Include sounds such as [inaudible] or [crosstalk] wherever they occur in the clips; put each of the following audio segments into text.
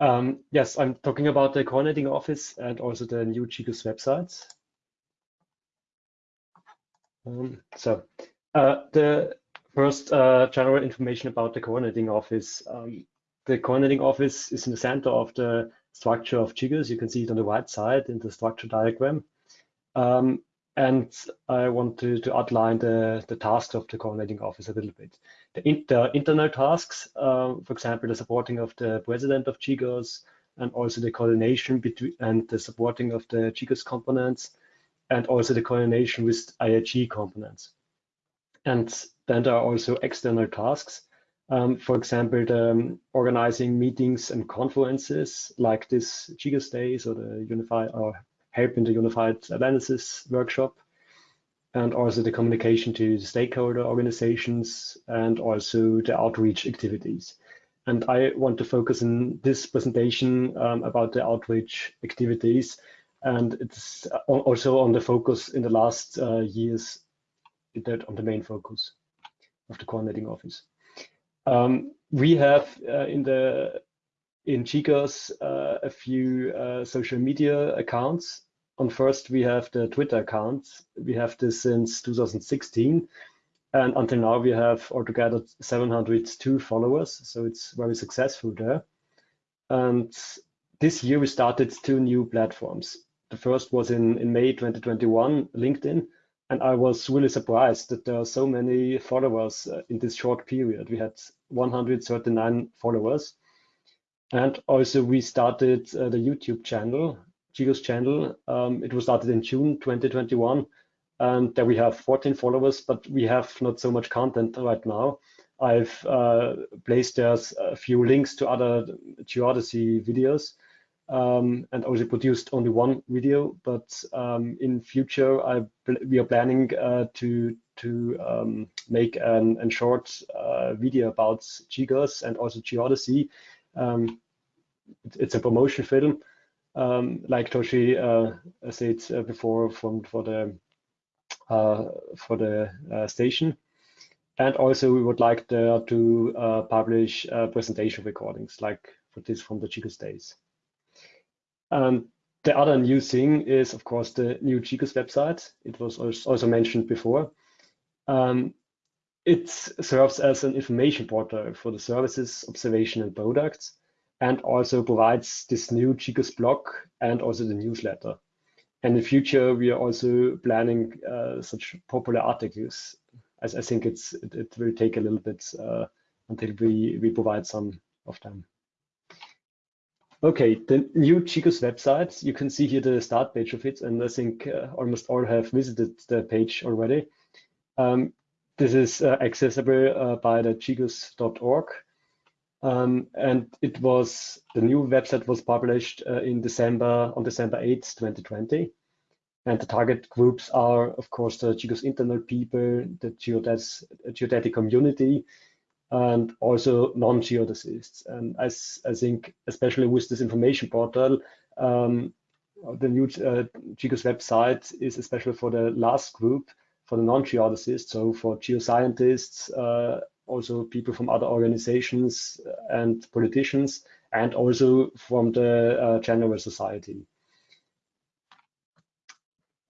Um, yes, I'm talking about the coordinating office and also the new GGOS websites. Um, so uh, the first uh, general information about the coordinating office. Um, the coordinating office is in the center of the structure of GGOS. You can see it on the right side in the structure diagram. Um, and I want to, to outline the, the tasks of the coordinating office a little bit. The, in, the internal tasks, uh, for example, the supporting of the president of GGOS, and also the coordination between and the supporting of the GGOS components, and also the coordination with IAG components. And then there are also external tasks. Um, for example, the, um, organizing meetings and conferences like this GGOS Days or the Unify or help in the unified analysis workshop and also the communication to the stakeholder organizations and also the outreach activities. And I want to focus in this presentation um, about the outreach activities. And it's also on the focus in the last uh, years that on the main focus of the coordinating office. Um, we have uh, in the in GGOS uh, a few uh, social media accounts. On first, we have the Twitter account. We have this since 2016. And until now, we have altogether 702 followers. So it's very successful there. And this year, we started two new platforms. The first was in, in May 2021, LinkedIn. And I was really surprised that there are so many followers uh, in this short period. We had 139 followers. And also we started uh, the YouTube channel, GGOS channel. Um, it was started in June 2021. And there we have 14 followers, but we have not so much content right now. I've uh, placed there a few links to other geodesy videos um, and also produced only one video. But um, in future, I, we are planning uh, to to um, make an, short uh, video about GGOS and also geodesy. Um, it's a promotion film, um, like Toshi uh, said uh, before, from for the uh, for the uh, station. And also, we would like to publish presentation recordings, like for this from the GGOS days. And the other new thing is, of course, the new GGOS website. It was also mentioned before. Um, it serves as an information portal for the services, observation, and products, and also provides this new GGOS blog and also the newsletter. And in the future, we are also planning uh, such popular articles. As I think it's it, it will take a little bit uh, until we we provide some of them. Okay, the new GGOS website, you can see here the start page of it, and I think uh, almost all have visited the page already. Um, this is uh, accessible uh, by the ggos.org. Um, and it was, the new website was published uh, in December, on December 8th, 2020. And the target groups are, of course, the GGOS internal people, the geodes, geodetic community, and also non-geodesists. And I, I think, especially with this information portal, um, the new uh, GGOS website is especially for the last group, for the non-geodesists, so for geoscientists, uh, also people from other organizations and politicians, and also from the uh, general society.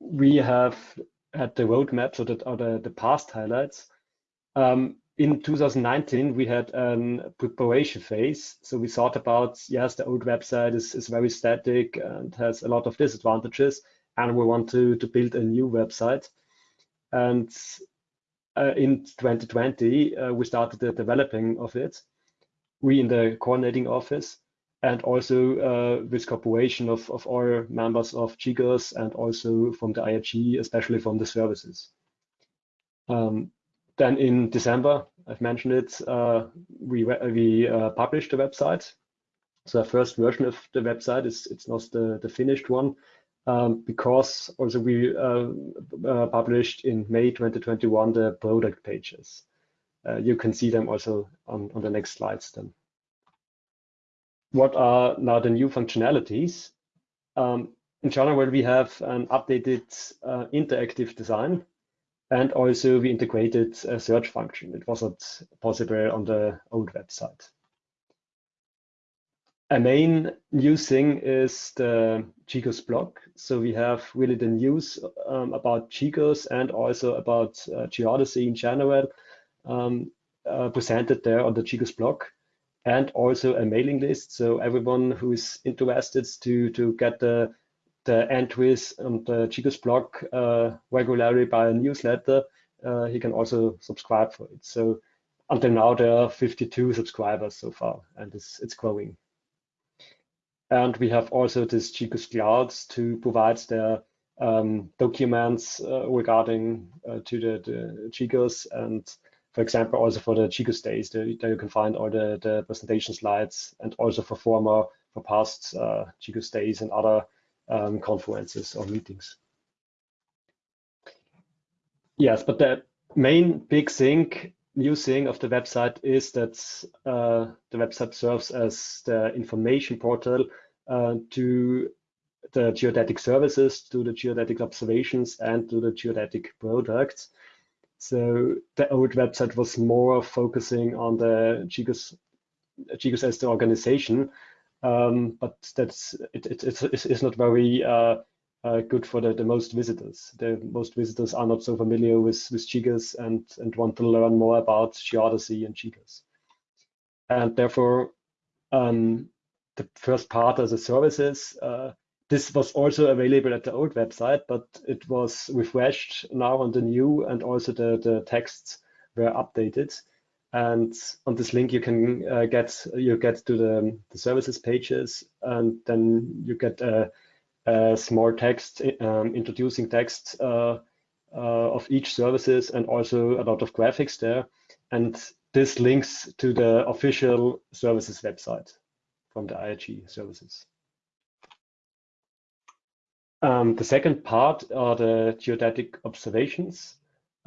We have had the roadmap, so that are the, the past highlights. Um, in 2019, we had a preparation phase. So we thought about, yes, the old website is, is very static and has a lot of disadvantages, and we want to, to build a new website. And uh, in 2020, uh, we started the developing of it, we in the coordinating office, and also uh, with cooperation of, of all members of GGOS and also from the IAG, especially from the services. Um, then in December, I've mentioned it, uh, we, we uh, published the website. So the first version of the website is it's not the, the finished one um, because also we uh, uh published in May 2021 the product pages. Uh, you can see them also on, on the next slides then. What are now the new functionalities? Um, in general, we have an updated uh, interactive design and also we integrated a search function. It wasn't possible on the old website. A main new thing is the GGOS blog. So we have really the news um, about GGOS and also about uh, geodesy in general um, uh, presented there on the GGOS blog and also a mailing list. So everyone who is interested to, to get the, the entries on the GGOS blog uh, regularly by a newsletter, uh, he can also subscribe for it. So until now, there are 52 subscribers so far, and it's, it's growing. And we have also this GGOS Clouds to provide their um, documents uh, regarding uh, to the, the and for example, also for the GGOS days, there, there you can find all the, the presentation slides and also for former, for past uh, days and other um, conferences or meetings. Yes, but the main big thing, new thing of the website is that uh, the website serves as the information portal uh, to the geodetic services, to the geodetic observations, and to the geodetic products. So the old website was more focusing on the GGOS as the organization, um, but that's it, it, it's, it's not very uh, uh, good for the, the most visitors. The most visitors are not so familiar with, with GGOS and, and want to learn more about geodesy and GGOS. And therefore, um, the first part as a services uh, this was also available at the old website, but it was refreshed now on the new and also the, the texts were updated. And on this link, you can uh, get you get to the, the services pages, and then you get a, a small text um, introducing text uh, uh, of each services and also a lot of graphics there. And this links to the official services website from the IAG services. Um, the second part are the geodetic observations.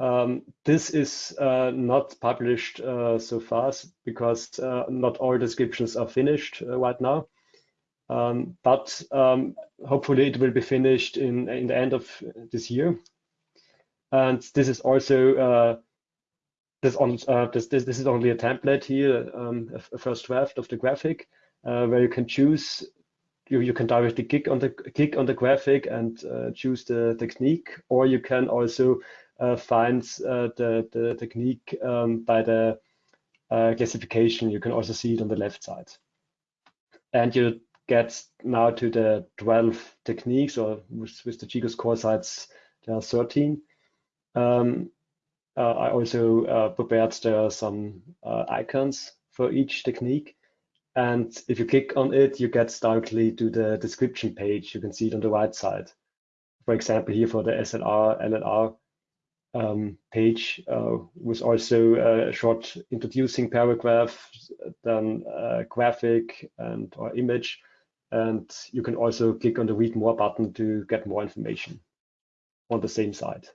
Um, this is uh, not published uh, so fast because uh, not all descriptions are finished uh, right now. Um, but um, hopefully it will be finished in, in the end of this year. And this is also uh, this, on, uh, this, this, this, is only a template here, um, a, first draft of the graphic, where you can choose you, you can directly click on the click on the graphic and uh, choose the technique, or you can also uh, find uh, the, the technique um, by the uh, classification. You can also see it on the left side. And you get now to the 12 techniques, or with, with the GGOS core sites, there are 13. Um, uh, I also uh, prepared there some icons for each technique. And if you click on it, you get directly to the description page. You can see it on the right side. For example, here for the SLR, LLR um, page uh, was also a short introducing paragraph, then a graphic and or image. And you can also click on the read more button to get more information on the same site.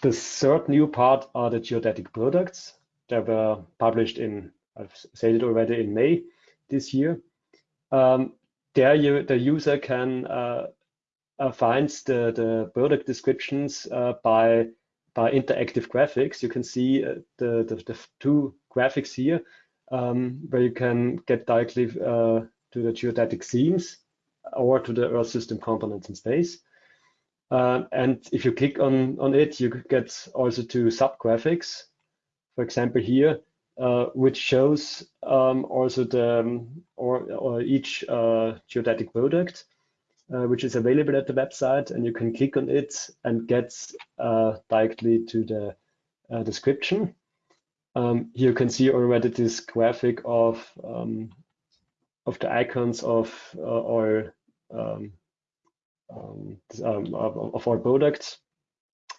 The third new part are the geodetic products that were published in I've said it already in May this year. Um, there you, the user can uh, uh, find the, the product descriptions uh, by, by interactive graphics. You can see uh, the, the, the, two graphics here um, where you can get directly uh, to the geodetic themes or to the Earth system components in space. Uh, and if you click on, on it, you get also to sub-graphics. For example, here, uh, which shows um, also the um, or, or each uh, geodetic product, uh, which is available at the website, and you can click on it and get uh, directly to the description. Um, here you can see already this graphic of um, of the icons of our um, um, of our products.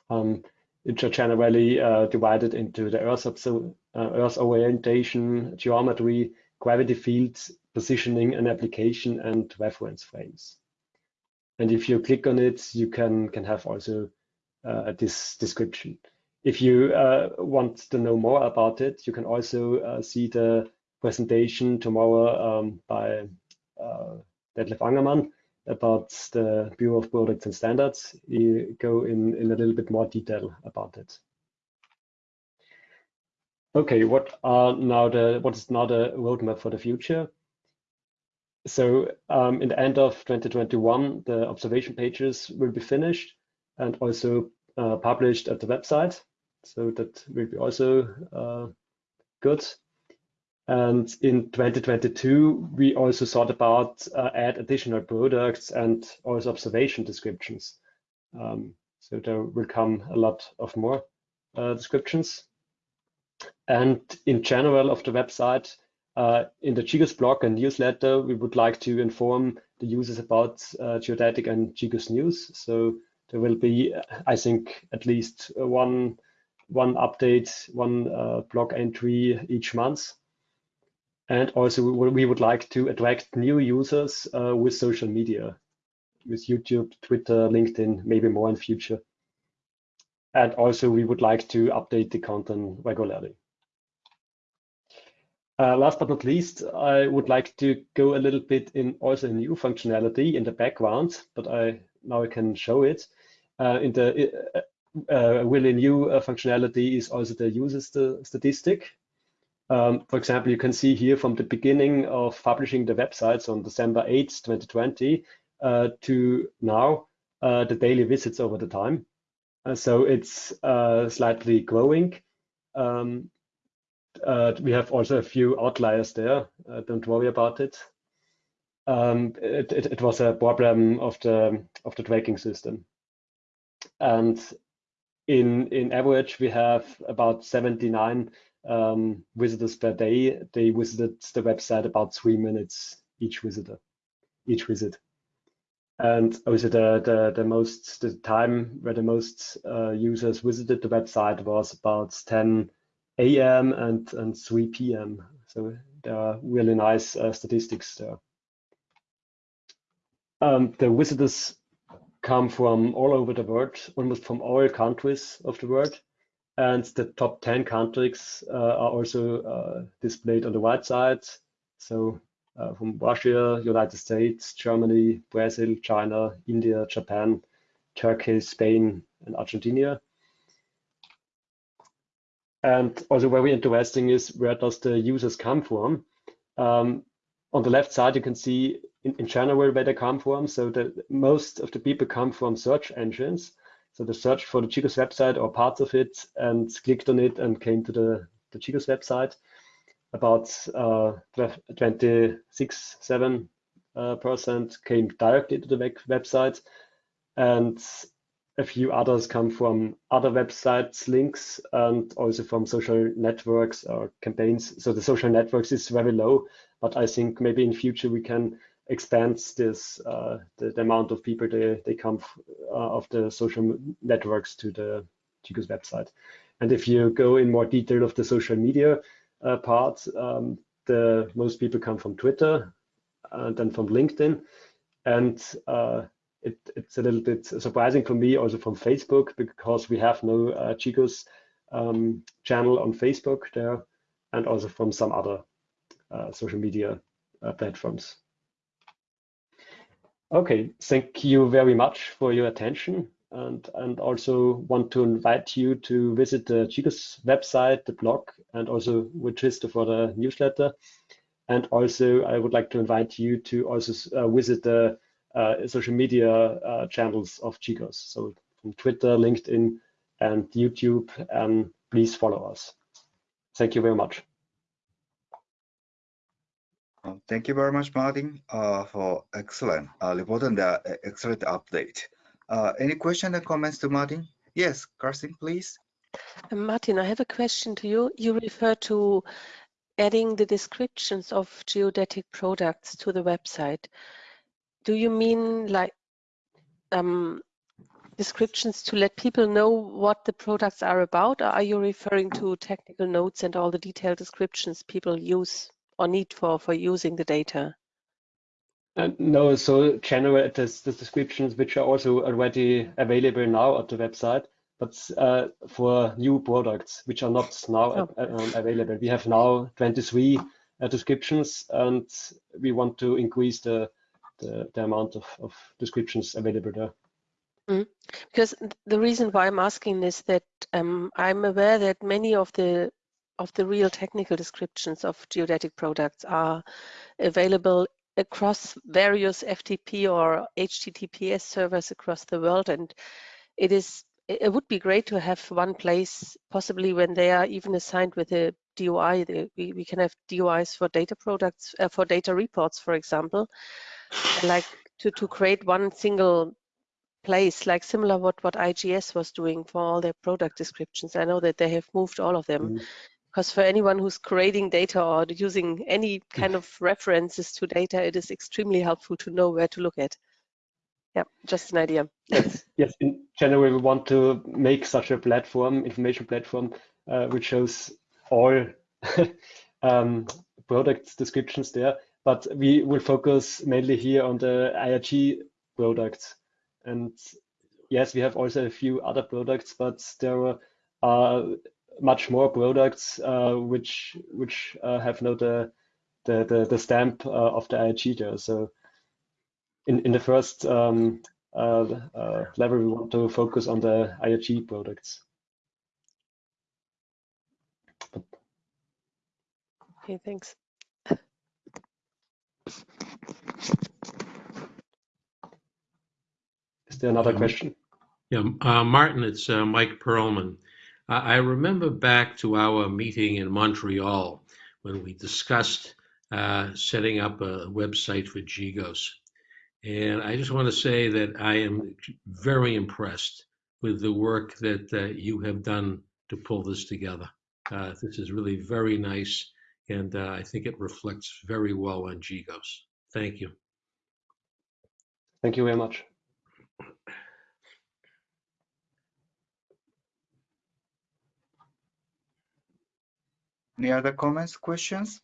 Um, which are generally uh, divided into the Earth, uh, Earth orientation, geometry, gravity fields, positioning and application, and reference frames. And if you click on it, you can, can have also uh, this description. If you uh, want to know more about it, you can also uh, see the presentation tomorrow um, by uh, Detlef Angermann about the Bureau of Products and Standards, you go in, in a little bit more detail about it. Okay, what are now the what is now the roadmap for the future? So um, in the end of 2021, the observation pages will be finished and also uh, published at the website. So that will be also uh, good. And in 2022, we also thought about uh, add additional products and also observation descriptions. Um, so there will come a lot of more uh, descriptions. And in general of the website, uh, in the GGOS blog and newsletter, we would like to inform the users about uh, geodetic and GGOS news. So there will be, I think, at least one one update, one uh, blog entry each month. And also we would like to attract new users uh, with social media, with YouTube, Twitter, LinkedIn, maybe more in future. And also we would like to update the content regularly. Uh, last but not least, I would like to go a little bit in also new functionality in the background, but I now I can show it. Uh, in the uh, really new uh, functionality is also the user st statistic. Um, for example, you can see here from the beginning of publishing the websites on December 8, 2020 uh, to now, uh, the daily visits over the time. So it's slightly growing. Um, uh, we have also a few outliers there. Uh, don't worry about it. Um, it, it. it, was a problem of the of the tracking system. And in in average, we have about 79 um, visitors per day. They visited the website about three minutes each visitor, each visit. And also the, the, the most, the time where the most uh, users visited the website was about 10 a.m. and, and 3 p.m. So there are really nice uh, statistics there. Um, the visitors come from all over the world, almost from all countries of the world. And the top 10 countries uh, are also uh, displayed on the right side. So uh, from Russia, United States, Germany, Brazil, China, India, Japan, Turkey, Spain, and Argentina. And also very interesting is where does the users come from? Um, on the left side, you can see in, in general where they come from. So that most of the people come from search engines. So they searched for the GGOS website or parts of it and clicked on it and came to the, the GGOS website. About uh, 26, 7 uh, percent came directly to the web website. And a few others come from other websites links and also from social networks or campaigns. So the social networks is very low, but I think maybe in future we can expands this uh, the, the, amount of people they, they come uh, of the social networks to the GGOS website. And if you go in more detail of the social media uh, part, um, the most people come from Twitter and then from LinkedIn. And uh, it, it's a little bit surprising for me also from Facebook because we have no uh, GGOS um, channel on Facebook there and also from some other uh, social media uh, platforms. Okay, thank you very much for your attention and, and also want to invite you to visit the GGOS website, the blog, and also register for the newsletter. And also I would like to invite you to also uh, visit the uh, social media uh, channels of GGOS. So from Twitter, LinkedIn, and YouTube, and please follow us. Thank you very much. Um, thank you very much, Martin, uh, for excellent uh, report and uh, excellent update. Uh, any question or comments to Martin? Yes, Carsten, please. Uh, Martin, I have a question to you. You refer to adding the descriptions of geodetic products to the website. Do you mean like um, descriptions to let people know what the products are about, or are you referring to technical notes and all the detailed descriptions people use or need for, for using the data? Uh, no, so generate the descriptions which are also already available now at the website, but uh, for new products which are not now oh. um, available. We have now 23 uh, descriptions and we want to increase the, the, the amount of, of descriptions available there. Mm. Because the reason why I'm asking is that um, I'm aware that many of the of the real technical descriptions of geodetic products are available across various FTP or HTTPS servers across the world. And it is it would be great to have one place, possibly when they are even assigned with a DOI. We, we can have DOIs for data products, uh, for data reports, for example, like to, to create one single place, like similar what, what IGS was doing for all their product descriptions. I know that they have moved all of them. Mm. Because for anyone who's creating data or using any kind of [laughs] references to data, it is extremely helpful to know where to look at. Yeah, just an idea. Yes, [laughs] yes. In general, we want to make such a platform, information platform, uh, which shows all [laughs] um, product descriptions there. But we will focus mainly here on the IAG products. And yes, we have also a few other products, but there are much more products uh, which which uh, have no the the the, the stamp uh, of the IAG there. So in in the first um, uh, uh, level, we want to focus on the IAG products. Okay, thanks. Is there another Um, question? Yeah, uh, Martin, it's uh, Mike Pearlman. I remember back to our meeting in Montreal when we discussed uh, setting up a website for GGOS. And I just want to say that I am very impressed with the work that uh, you have done to pull this together. Uh, This is really very nice, and uh, I think it reflects very well on GGOS. Thank you. Thank you very much. Any other comments, questions?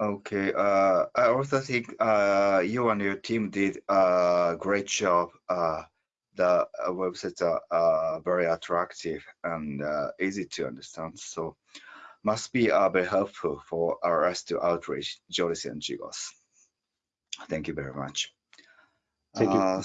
Okay, uh, I also think uh, you and your team did a great job. Uh, the uh, websites are uh, very attractive and uh, easy to understand, so must be uh, very helpful for us to outreach Geodesy and GGOS. Thank you very much. Thank you.